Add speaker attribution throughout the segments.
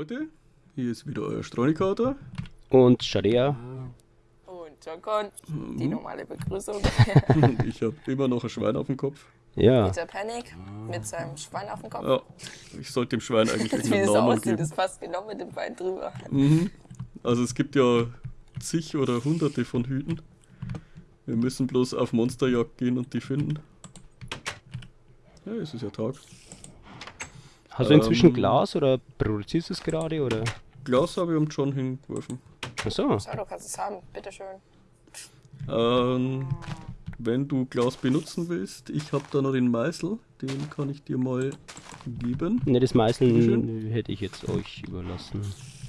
Speaker 1: Leute, hier ist wieder euer Stronikater.
Speaker 2: Und Sharia.
Speaker 3: Und Jokon, die normale Begrüßung.
Speaker 1: Und ich habe immer noch ein Schwein auf dem Kopf.
Speaker 2: Ja.
Speaker 3: Peter Panic mit seinem Schwein auf dem Kopf.
Speaker 1: Ja, ich sollte dem Schwein eigentlich
Speaker 3: Wie
Speaker 1: irgendeinen
Speaker 3: das so
Speaker 1: Namen
Speaker 3: aussieht,
Speaker 1: geben.
Speaker 3: ist fast genau mit dem Bein drüber.
Speaker 1: Mhm. Also es gibt ja zig oder hunderte von Hüten. Wir müssen bloß auf Monsterjagd gehen und die finden. Ja, es ist ja Tag.
Speaker 2: Hast du inzwischen
Speaker 1: Ähm.
Speaker 2: Glas oder produzierst du es gerade oder?
Speaker 1: Glas habe ich am John hingeworfen.
Speaker 2: Achso.
Speaker 3: Schau, du kannst es haben, bitteschön.
Speaker 1: Ähm, wenn du Glas benutzen willst, ich habe da noch den Meißel, den kann ich dir mal geben.
Speaker 2: Ne, das Meißeln
Speaker 1: Bitteschön.
Speaker 2: hätte ich jetzt euch überlassen.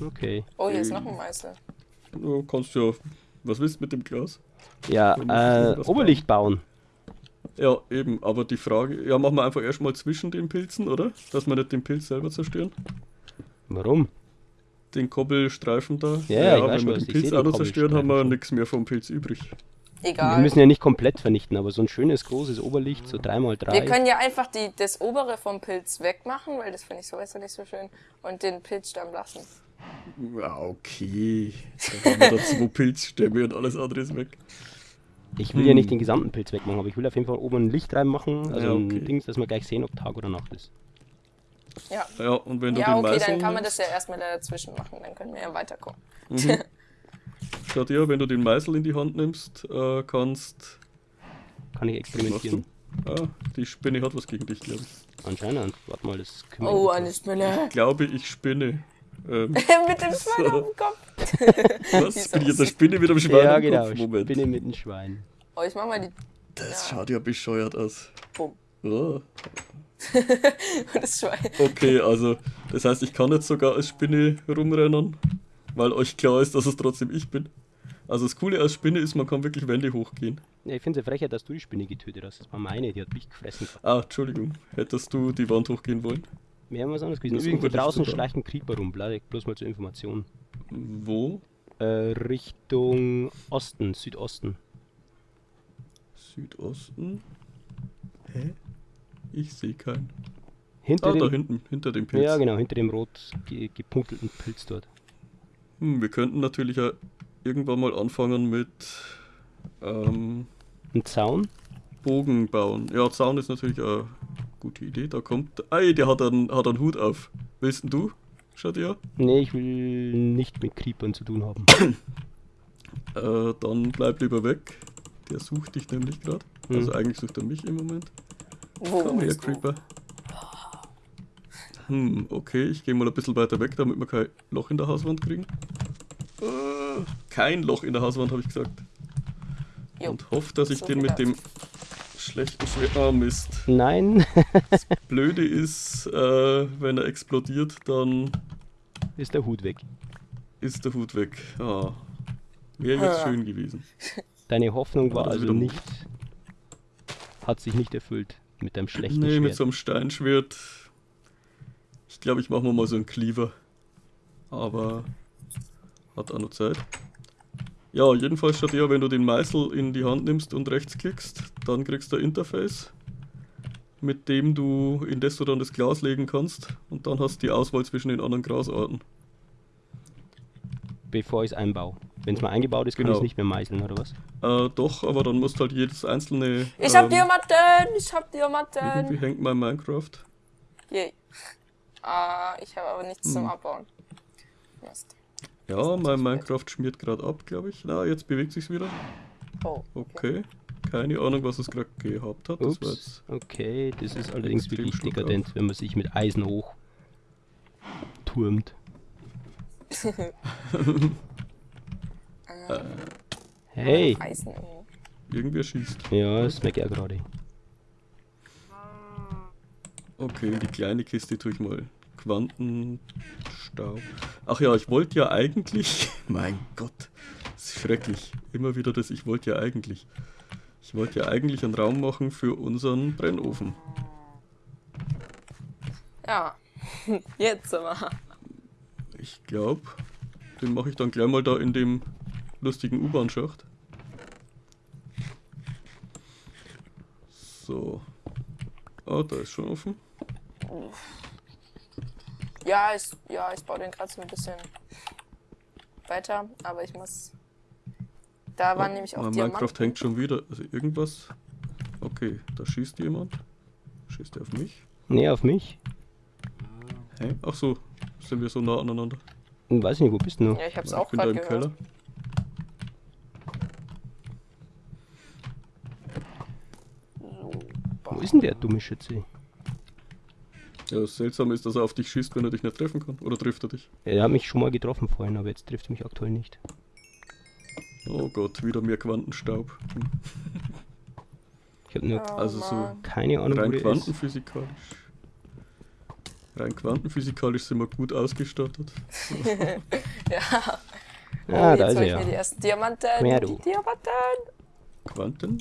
Speaker 2: Okay.
Speaker 3: Oh, hier ist noch ein Meißel.
Speaker 1: Du kannst ja, was willst du mit dem Glas?
Speaker 2: Ja, äh, Oberlicht bauen.
Speaker 1: Ja, eben, aber die Frage, ja, machen wir einfach erstmal zwischen den Pilzen, oder? Dass wir nicht den Pilz selber zerstören.
Speaker 2: Warum?
Speaker 1: Den Kobbelstreifen da.
Speaker 2: Ja, ich weiß
Speaker 1: wenn wir den Pilz auch
Speaker 2: den
Speaker 1: noch zerstören, haben wir nichts mehr vom Pilz übrig.
Speaker 2: Wir
Speaker 3: Egal.
Speaker 2: müssen ja nicht komplett vernichten, aber so ein schönes großes Oberlicht, so 3x3.
Speaker 3: Wir können ja einfach die, das obere vom Pilz wegmachen, weil das finde ich sowieso nicht so schön. Und den Pilzstamm lassen.
Speaker 1: Ja, okay. Da haben wir da zwei Pilzstämme und alles andere ist weg.
Speaker 2: Ich will ja
Speaker 1: Hm.
Speaker 2: nicht den gesamten Pilz wegmachen, aber ich will auf jeden Fall oben ein Licht reinmachen, also
Speaker 1: Ja, okay.
Speaker 2: ein Dings, dass wir gleich sehen, ob Tag oder Nacht ist.
Speaker 3: Ja.
Speaker 1: Ja, und wenn du
Speaker 3: Ja,
Speaker 1: den
Speaker 3: okay, dann kann man das ja erstmal dazwischen machen, dann können wir ja weiterkommen.
Speaker 1: schaut her, wenn du den Meißel in die Hand nimmst, äh, kannst.
Speaker 2: Kann ich experimentieren.
Speaker 1: Ah, die Spinne hat was gegen dich, glaube ich.
Speaker 2: Anscheinend. Warte mal, das können wir
Speaker 3: Oh, eine Spinne.
Speaker 1: Glaube ich spinne. Ähm,
Speaker 3: Mit dem Schwein auf dem Kopf.
Speaker 1: was? Bin ich jetzt eine. Spinne mit einem Schwein
Speaker 2: Ja, genau.
Speaker 1: Kopf? Moment.
Speaker 2: Spinne mit einem Schwein.
Speaker 3: Oh, ich mach mal die.
Speaker 1: Das
Speaker 3: Ja.
Speaker 1: schaut ja bescheuert aus.
Speaker 3: Bumm.
Speaker 1: Oh.
Speaker 3: Das Schwein.
Speaker 1: Okay, also das heißt, ich kann jetzt sogar als Spinne rumrennen, weil euch klar ist, dass es trotzdem ich bin. Also das Coole als Spinne ist, man kann wirklich Wände hochgehen.
Speaker 2: Ja, ich finde es ja frech, dass du die Spinne getötet hast. Das war meine, die hat mich gefressen.
Speaker 1: Ah, Entschuldigung, hättest du die Wand hochgehen wollen?
Speaker 2: Wir haben was anderes gewesen.
Speaker 1: Oberlicht
Speaker 2: draußen schleicht ein Creeper rum. Bloß mal zur Information.
Speaker 1: Wo?
Speaker 2: Äh, Richtung Osten, Südosten.
Speaker 1: Südosten? Hä? Ich sehe keinen.
Speaker 2: Hinter
Speaker 1: Ah, da
Speaker 2: dem,
Speaker 1: hinten, hinter dem Pilz.
Speaker 2: Ja, genau, hinter dem rot ge gepunkelten Pilz dort.
Speaker 1: Hm, wir könnten natürlich ja irgendwann mal anfangen mit ähm,
Speaker 2: Ein Zaun?
Speaker 1: Bogen bauen. Ja, Zaun ist natürlich eine gute Idee. Da kommt. Ey, der hat einen, hat einen Hut auf. Willst denn du? Schaut ja.
Speaker 2: Nee, ich will nicht mit Creepern zu tun haben.
Speaker 1: Äh, dann bleib lieber weg. Der sucht dich nämlich gerade.
Speaker 2: Hm.
Speaker 1: Also eigentlich sucht er mich im Moment.
Speaker 3: Wo
Speaker 1: Komm her? Creeper. Hm, okay, ich gehe mal ein bisschen weiter weg, damit wir kein Loch in der Hauswand kriegen. Äh, kein Loch in der Hauswand, habe ich gesagt.
Speaker 3: Jo.
Speaker 1: Und hoffe, dass ich
Speaker 3: So
Speaker 1: den mit dem schlechten Schwert. Ah, Mist.
Speaker 2: Nein,
Speaker 1: Blöde ist, äh, wenn er explodiert, dann
Speaker 2: ist der Hut weg.
Speaker 1: ist der Hut weg. Ah. Wäre jetzt
Speaker 3: Ah.
Speaker 1: schön gewesen.
Speaker 2: Deine Hoffnung war also nicht. Hat sich nicht erfüllt mit deinem schlechten
Speaker 1: Nee, mit
Speaker 2: Schwert.
Speaker 1: so einem Steinschwert. Ich glaube, ich mache mir mal so einen Cleaver. Aber hat auch noch Zeit. Ja, jedenfalls statt ja, wenn du den Meißel in die Hand nimmst und rechts klickst, dann kriegst du ein Interface, mit dem du, in das du dann das Glas legen kannst und dann hast du die Auswahl zwischen den anderen Grasarten.
Speaker 2: bevor ich es einbaue. Wenn es mal eingebaut ist, kann ich
Speaker 1: Genau.
Speaker 2: es nicht mehr meißeln, oder was?
Speaker 1: Äh, doch, aber dann musst halt jedes einzelne.
Speaker 3: Ich hab
Speaker 1: ähm,
Speaker 3: Diamanten! Ich hab
Speaker 1: Irgendwie
Speaker 3: Diamanten!
Speaker 1: hängt mein Minecraft.
Speaker 3: Yay. Ah, ich habe aber nichts zum
Speaker 1: Hm.
Speaker 3: Abbauen. Mist.
Speaker 1: Ja, mein Minecraft schmiert gerade ab, glaube ich. Na, jetzt bewegt sich's wieder.
Speaker 3: Oh.
Speaker 1: Okay. Keine Ahnung, was es gerade gehabt hat. Das war
Speaker 2: Ups.
Speaker 1: jetzt.
Speaker 2: Okay, das ist allerdings wirklich dekadent, wenn man sich mit Eisen hoch turmt.
Speaker 3: Äh,
Speaker 2: Hey!
Speaker 1: Irgendwer schießt.
Speaker 2: Ja, das merke ich auch gerade.
Speaker 1: Okay, in die kleine Kiste tue ich mal Quantenstaub. Ach ja, ich wollte ja eigentlich. Mein Gott, das ist schrecklich. Immer wieder das, ich wollte ja eigentlich. Ich wollte ja eigentlich einen Raum machen für unseren Brennofen.
Speaker 3: Ja. Jetzt aber.
Speaker 1: Ich glaube, den mache ich dann gleich mal da in dem lustigen U-Bahn-Schacht. So. Ah, da ist schon offen.
Speaker 3: Ja, ich, ja, ich baue den gerade so ein bisschen weiter, aber ich muss. Da waren nämlich auch
Speaker 1: Mein
Speaker 3: Diamanten.
Speaker 1: Minecraft hängt schon wieder. Also irgendwas. Okay, da schießt jemand. Schießt er auf mich?
Speaker 2: Nee, auf mich.
Speaker 1: Hä? Ach so, sind wir so nah aneinander.
Speaker 2: Hm, Weiß nicht, wo bist du?
Speaker 3: Ja, ich hab's
Speaker 1: Ja,
Speaker 3: auch
Speaker 1: ich bin da
Speaker 3: gerade
Speaker 1: im
Speaker 3: gehört.
Speaker 1: Keller.
Speaker 3: So,
Speaker 2: Wo ist denn der dumme Schütze?
Speaker 1: Ja, das Seltsame ist, dass er auf dich schießt, wenn er dich nicht treffen kann. Oder trifft er dich?
Speaker 2: Er hat mich schon mal getroffen vorhin, aber jetzt trifft er mich aktuell nicht.
Speaker 1: Oh Gott, wieder mehr Quantenstaub. Hm.
Speaker 2: Ich habe nur
Speaker 3: Oh,
Speaker 1: Also so
Speaker 2: keine Ahnung, wo
Speaker 1: Rein
Speaker 2: ist.
Speaker 1: quantenphysikalisch. Rein quantenphysikalisch sind wir gut ausgestattet.
Speaker 3: Ja.
Speaker 2: Ah,
Speaker 3: oh,
Speaker 2: da
Speaker 3: jetzt
Speaker 2: ist er
Speaker 3: ich mir die
Speaker 2: ja.
Speaker 3: ersten Diamanten.
Speaker 2: Mehr
Speaker 3: die. Diamanten.
Speaker 1: Quanten?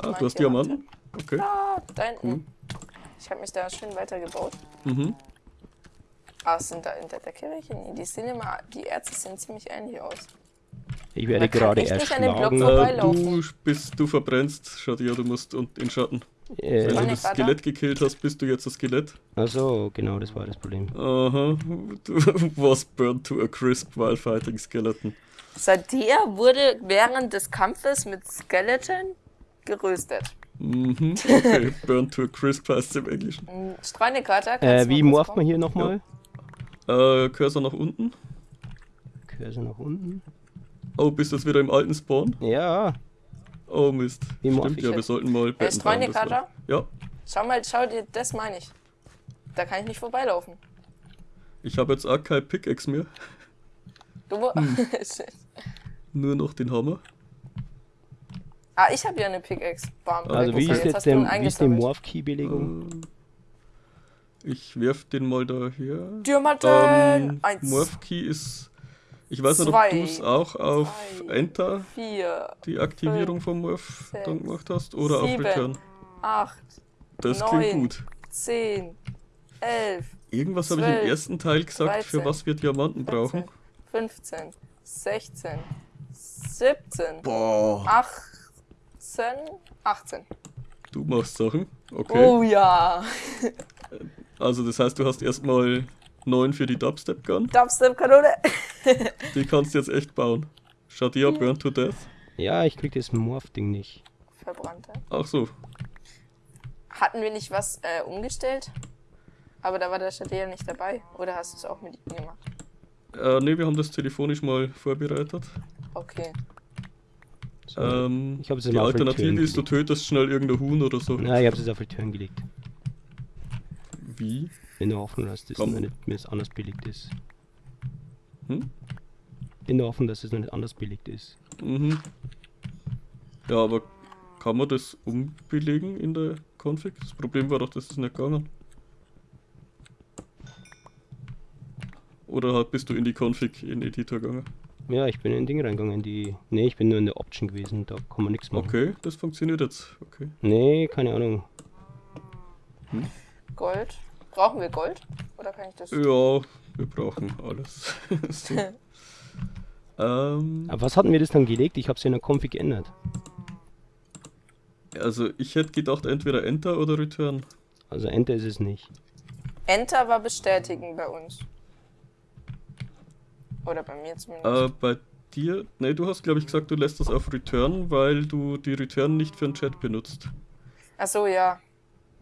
Speaker 1: Ah,
Speaker 3: Mein
Speaker 1: du hast
Speaker 3: Diamant.
Speaker 1: Diamanten? Okay.
Speaker 3: Ah, da hinten.
Speaker 1: Cool.
Speaker 3: Ich habe mich da schön weitergebaut.
Speaker 1: Mhm.
Speaker 3: Ah, sind da in der welche? Nee, die sehen immer, die Ärzte sehen ziemlich ähnlich aus.
Speaker 2: Ich werde gerade
Speaker 3: echt nicht an den Block
Speaker 2: erschlagen.
Speaker 1: du bist, du verbrennst, Shadia, du musst und in Schatten.
Speaker 2: Äh,
Speaker 1: Wenn du das? Skelett gekillt hast, bist du jetzt das Skelett.
Speaker 2: also genau, das war das Problem.
Speaker 1: Aha. Du was burned to a crisp while fighting skeleton.
Speaker 3: Sadia wurde während des Kampfes mit Skeleton geröstet.
Speaker 1: Mhm. Okay, burned to a crisp heißt im Englischen.
Speaker 3: Streunekater. kannst
Speaker 2: Äh, wie morpht man hier nochmal?
Speaker 1: Äh, Cursor nach unten.
Speaker 2: Cursor nach unten.
Speaker 1: Oh, bist du jetzt wieder im alten Spawn?
Speaker 2: Ja,
Speaker 1: Oh Mist.
Speaker 2: Wie
Speaker 1: Stimmt,
Speaker 2: ich
Speaker 1: ja, wir sollten mal Betten
Speaker 3: Streunekater?
Speaker 1: war- Ja,
Speaker 3: Schau mal, schau dir, das meine ich. Da kann ich nicht vorbeilaufen.
Speaker 1: ich habe jetzt auch kein Pickaxe mehr.
Speaker 3: Du
Speaker 1: Hm. Nur noch den Hammer.
Speaker 3: Ah, ich habe ja eine Pickaxe. Bam.
Speaker 2: also wie ist jetzt, wie ist die. Morph-Key-Belegung?
Speaker 1: Äh, Ich werf den mal daher.
Speaker 3: Diamanten!
Speaker 1: Ähm,
Speaker 3: Eins,
Speaker 1: Morph Key ist. Ich weiß nicht,
Speaker 3: Zwei,
Speaker 1: ob du es auch auf
Speaker 3: drei,
Speaker 1: Enter
Speaker 3: vier,
Speaker 1: die Aktivierung vom Morph
Speaker 3: sechs,
Speaker 1: dann gemacht hast oder auf
Speaker 3: sieben,
Speaker 1: Return.
Speaker 3: acht,
Speaker 1: Das
Speaker 3: neun,
Speaker 1: klingt gut.
Speaker 3: zehn, elf,
Speaker 1: Irgendwas habe ich im ersten Teil gesagt, für
Speaker 3: 13,
Speaker 1: was wir Diamanten brauchen.
Speaker 3: 15, 16, 17,
Speaker 1: Boah,
Speaker 3: 18, 18.
Speaker 1: du machst Sachen. Okay.
Speaker 3: Oh ja.
Speaker 1: Also das heißt, du hast erstmal 9 für die Dubstep Gun.
Speaker 3: Dubstep-Kanone.
Speaker 1: Die kannst du jetzt echt bauen. Shadia Burn to Death.
Speaker 2: Ja, ich krieg das Morph-Ding nicht.
Speaker 3: Verbrannte.
Speaker 1: Ach so.
Speaker 3: Hatten wir nicht was äh, umgestellt? Aber da war der Stadia nicht dabei. Oder hast du es auch mit ihm gemacht?
Speaker 1: Äh, ne, wir haben das telefonisch mal vorbereitet.
Speaker 3: Okay.
Speaker 1: Ähm,
Speaker 2: Ich hab es
Speaker 1: die Alternative ist, du tötest schnell irgendein Huhn oder so.
Speaker 2: Na, ich hab's jetzt auf Return gelegt.
Speaker 1: Wie?
Speaker 2: In der Hoffnung, dass das
Speaker 1: Komm.
Speaker 2: noch nicht mehr anders belegt ist.
Speaker 1: Hm?
Speaker 2: In der Hoffnung, dass es noch nicht anders belegt ist.
Speaker 1: Mhm. Ja, aber kann man das umbelegen in der Config? Das Problem war doch, dass das nicht gegangen. Oder bist du in die Config in Editor gegangen?
Speaker 2: Ja, ich bin in ein Ding reingegangen, die. Nee, ich bin nur in der Option gewesen, da kann man nichts machen.
Speaker 1: Okay, das funktioniert jetzt. Okay.
Speaker 2: Nee, keine Ahnung.
Speaker 3: Gold. Brauchen wir Gold? Oder kann ich das?
Speaker 1: Ja, wir brauchen alles. so. ähm,
Speaker 2: Aber was hatten wir das dann gelegt? Ich hab's ja in der Config geändert.
Speaker 1: also ich hätte gedacht, entweder Enter oder Return.
Speaker 2: Also Enter ist es nicht.
Speaker 3: Enter war bestätigen bei uns. Oder bei mir zumindest.
Speaker 1: Äh, bei dir, ne, du hast glaube ich gesagt, du lässt das auf Return, weil du die Return nicht für den Chat benutzt.
Speaker 3: Ach so, ja.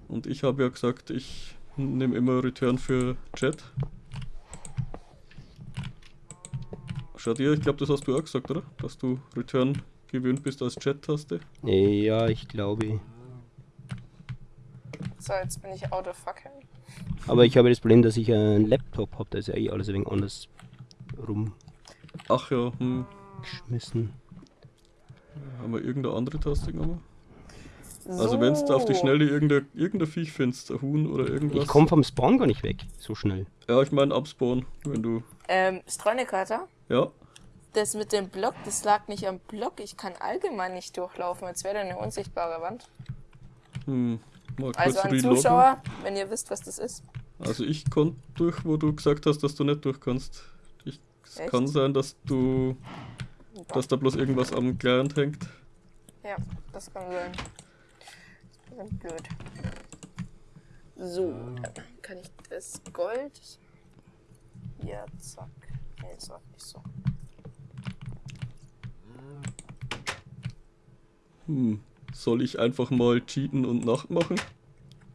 Speaker 1: Und ich habe ja gesagt, ich nehme immer Return für Chat. Schau dir, ich glaube, das hast du auch gesagt, oder? Dass du Return gewöhnt bist als Chat-Taste.
Speaker 2: Nee, ja, ich glaube.
Speaker 3: So, jetzt bin ich out of fucking.
Speaker 2: Aber ich habe das Problem, dass ich einen Laptop habe, da ist ja eh alles ein wenig anders
Speaker 1: Ach ja, hm,
Speaker 2: rumgeschmissen.
Speaker 1: haben wir irgendeine andere Taste genommen? Also
Speaker 3: so.
Speaker 1: wenn du auf die Schnelle irgendein, irgendein Viech findest, ein Huhn oder irgendwas.
Speaker 2: Ich komme vom Spawn gar nicht weg, so schnell.
Speaker 1: Ja, ich meine abspawn, wenn du.
Speaker 3: Ähm, Streunekater?
Speaker 1: Ja,
Speaker 3: Das mit dem Block, das lag nicht am Block. Ich kann allgemein nicht durchlaufen, als wäre da eine unsichtbare Wand.
Speaker 1: hm, mal kurz
Speaker 3: Also an
Speaker 1: reloaden.
Speaker 3: Zuschauer, wenn ihr wisst, was das ist.
Speaker 1: Also ich konnte durch, wo du gesagt hast, dass du nicht durch kannst. Es
Speaker 3: Echt?
Speaker 1: kann sein, dass du, dass da bloß irgendwas am Client hängt.
Speaker 3: Ja, das kann sein. Das ist blöd. So, kann ich das Gold Hier, zack. Nee, das war nicht so.
Speaker 1: Hm. Soll ich einfach mal cheaten und Nacht machen?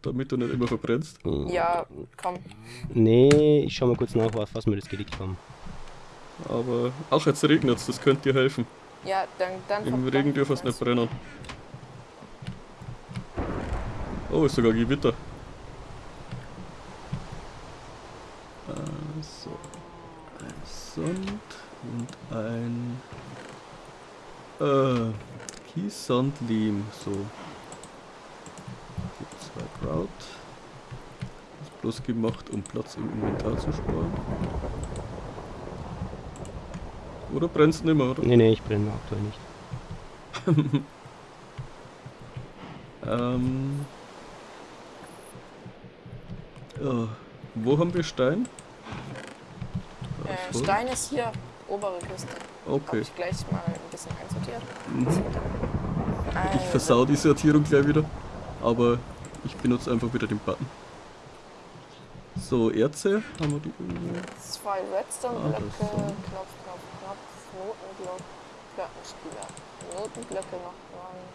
Speaker 1: Damit du nicht immer verbrennst?
Speaker 3: Ja, komm.
Speaker 2: Nee, ich schau mal kurz nach, was, was mir das gelegt haben.
Speaker 1: Aber. Ach, jetzt regnet's, das könnte dir helfen.
Speaker 3: Ja, dann, dann
Speaker 1: Im Regen dürfen es nicht brennen. Oh, ist sogar Gewitter. Also, ein Sand und ein äh, Kies, Sand, Lehm. So. Gibt zwei Kraut. Ist bloß gemacht, um Platz im Inventar zu sparen. Oder brennst nicht mehr, oder?
Speaker 2: Nee, nee, ich brenne aktuell nicht.
Speaker 1: Ähm. Ja, wo haben wir Stein?
Speaker 3: Äh. Stein ist hier, obere Küste. Habe
Speaker 1: Okay.
Speaker 3: ich gleich mal ein bisschen einsortiert.
Speaker 1: Mhm. Ich versau die Sortierung gleich wieder. Aber ich benutze einfach wieder den Button. So, Erze. Haben wir die irgendwo?
Speaker 3: Zwei Redstone-Blöcke,
Speaker 1: Ah.
Speaker 3: Knopf, Notenblock, Plattenspieler. Notenblöcke noch rein.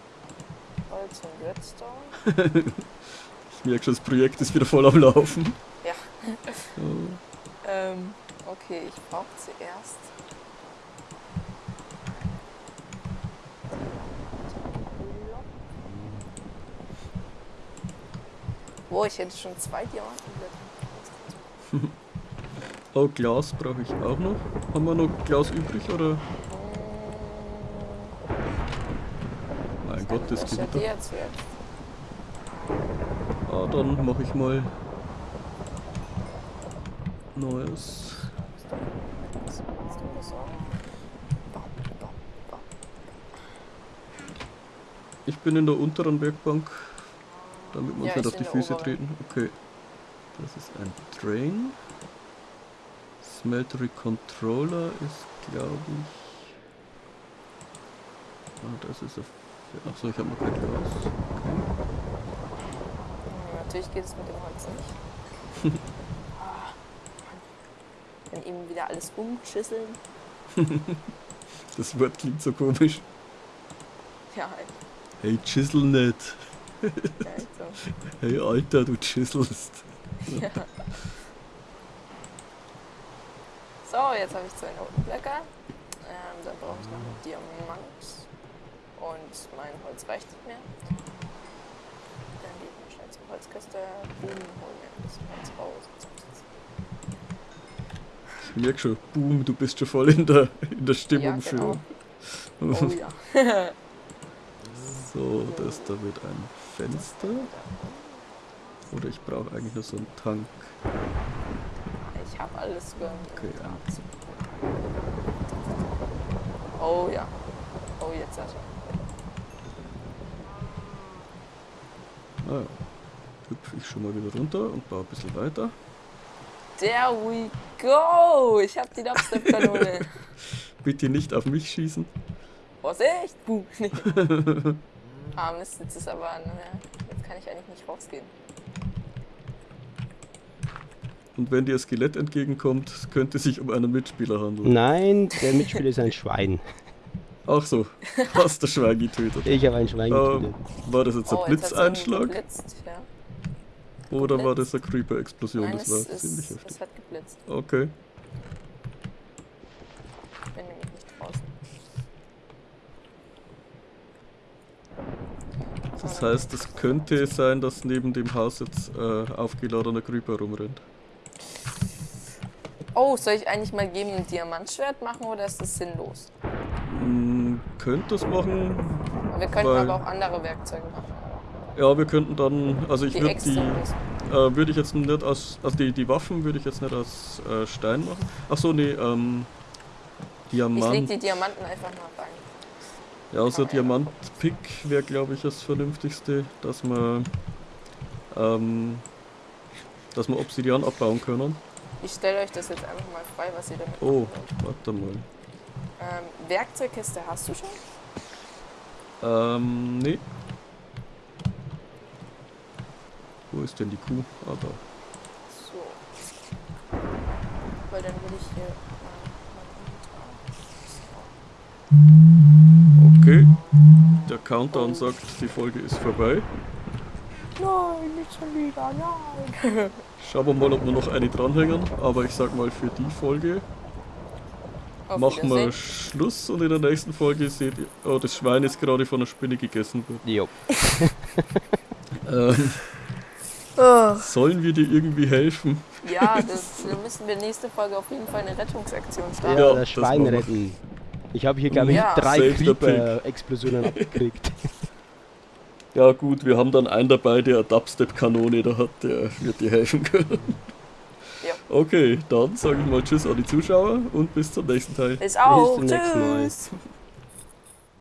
Speaker 3: Holz und Redstone.
Speaker 1: Ich merke schon, das Projekt ist wieder voll am Laufen.
Speaker 3: Ja.
Speaker 1: So.
Speaker 3: Ähm, okay, ich brauche zuerst. Wo, ich hätte schon zwei Diamantenblätter.
Speaker 1: Oh, Glas brauche ich auch noch. Haben wir noch Glas übrig oder? Mein Gott, das
Speaker 3: ist ja
Speaker 1: Gewitter.
Speaker 3: der zuerst.
Speaker 1: Ah, dann mache ich mal Neues. Ich bin in der unteren Werkbank, damit wir
Speaker 3: Ja,
Speaker 1: uns nicht
Speaker 3: ich
Speaker 1: auf die Füße treten. Okay. Das ist ein Drain. Smeltery Controller ist, glaube ich. Ah, das ist auf. Achso, ich habe noch kein Glas. Okay.
Speaker 3: Natürlich geht es mit dem Holz nicht. Dann eben wieder alles umschüsseln.
Speaker 1: Das Wort klingt so komisch.
Speaker 3: Ja, halt.
Speaker 1: Hey, chisel nicht.
Speaker 3: halt so.
Speaker 1: Hey, Alter, du chiselst.
Speaker 3: Ja. So, jetzt habe ich zwei Notenblöcke. Ähm, dann brauche ich noch einen Diamant. Und mein Holz reicht nicht mehr. Dann gehe ich mal schnell zur Holzkiste. Boom, hol mir ein bisschen Holz raus.
Speaker 1: Ich merke schon, boom, du bist schon voll in der, in der Stimmung
Speaker 3: Ja, genau.
Speaker 1: für.
Speaker 3: Oh ja.
Speaker 1: So, das da wird ein Fenster. Oder ich brauche eigentlich nur so einen Tank.
Speaker 3: Alles gönnt.
Speaker 1: Okay, ja.
Speaker 3: Oh ja. Oh, jetzt hat er.
Speaker 1: Naja, hüpfe ich schon mal wieder runter und baue ein bisschen weiter.
Speaker 3: There we go! Ich habe die Dubstep-Kanone.
Speaker 1: Bitte nicht auf mich schießen.
Speaker 3: Vorsicht! Boom. Nee. ah, Mist, jetzt ist aber... Naja, jetzt kann ich eigentlich nicht rausgehen.
Speaker 1: Und wenn dir ein Skelett entgegenkommt, es könnte sich um einen Mitspieler handeln.
Speaker 2: Nein, der Mitspieler ist ein Schwein.
Speaker 1: Ach so, hast du Schwein getötet.
Speaker 2: Ich habe ein Schwein
Speaker 1: Ähm,
Speaker 2: getötet.
Speaker 1: war das jetzt ein
Speaker 3: Oh,
Speaker 1: Blitzeinschlag
Speaker 3: geblitzt, ja.
Speaker 1: oder war das eine Creeper-Explosion? Das
Speaker 3: es,
Speaker 1: war ziemlich
Speaker 3: ist,
Speaker 1: heftig.
Speaker 3: es hat geblitzt.
Speaker 1: Okay.
Speaker 3: Ich bin nämlich nicht draußen.
Speaker 1: Das heißt, es könnte sein, dass neben dem Haus jetzt äh, aufgeladener Creeper rumrennt.
Speaker 3: Oh, soll ich eigentlich mal geben ein Diamantschwert machen oder ist das sinnlos?
Speaker 1: Hm, könnt das machen.
Speaker 3: Wir könnten
Speaker 1: Weil-
Speaker 3: aber auch andere Werkzeuge machen.
Speaker 1: Ja, wir könnten dann, also ich
Speaker 3: Die
Speaker 1: würde die,
Speaker 3: müssen.
Speaker 1: äh, würde ich jetzt nicht aus, also die, die Waffen würde ich jetzt nicht aus äh, Stein machen. Ach so, nee, ähm,
Speaker 3: Ich leg
Speaker 1: Diamant.
Speaker 3: die Diamanten einfach mal rein.
Speaker 1: Ja, also
Speaker 3: man ja
Speaker 1: Diamant-Pick wäre, glaube ich, das Vernünftigste, dass wir, ähm, dass wir Obsidian abbauen können.
Speaker 3: Ich stelle euch das jetzt einfach mal frei, was ihr damit
Speaker 1: Oh, warte mal.
Speaker 3: Ähm, Werkzeugkiste hast du schon?
Speaker 1: Ähm, nee. Wo ist denn die Kuh? Ah, da.
Speaker 3: So. weil dann will ich hier mein
Speaker 1: Okay. Der Countdown sagt, die Folge ist vorbei.
Speaker 3: Nein, nicht schon wieder, nein.
Speaker 1: Schauen wir mal, ob wir noch eine dranhängen. Aber ich sag mal, für die Folge
Speaker 3: Auf
Speaker 1: machen wir. Schluss und in der nächsten Folge seht ihr. Oh, das Schwein ist gerade von einer Spinne gegessen worden.
Speaker 2: Jo.
Speaker 1: Ähm,
Speaker 3: Oh.
Speaker 1: sollen wir dir irgendwie helfen?
Speaker 3: Ja, das, dann müssen wir nächste Folge auf jeden Fall eine Rettungsaktion starten.
Speaker 1: Ja,
Speaker 2: das
Speaker 1: das
Speaker 2: Schwein
Speaker 1: wir.
Speaker 2: retten. Ich habe hier, glaube ich,
Speaker 3: Ja.
Speaker 2: drei Creeper-Explosionen abgekriegt.
Speaker 1: Ja gut, wir haben dann einen dabei, der eine Dubstep-Kanone da hat, der wird dir helfen können.
Speaker 3: Ja.
Speaker 1: Okay, dann sage ich mal Tschüss an die Zuschauer und bis zum nächsten Teil.
Speaker 3: Bis auch.
Speaker 2: zum nächsten Mal.
Speaker 3: Tschüss.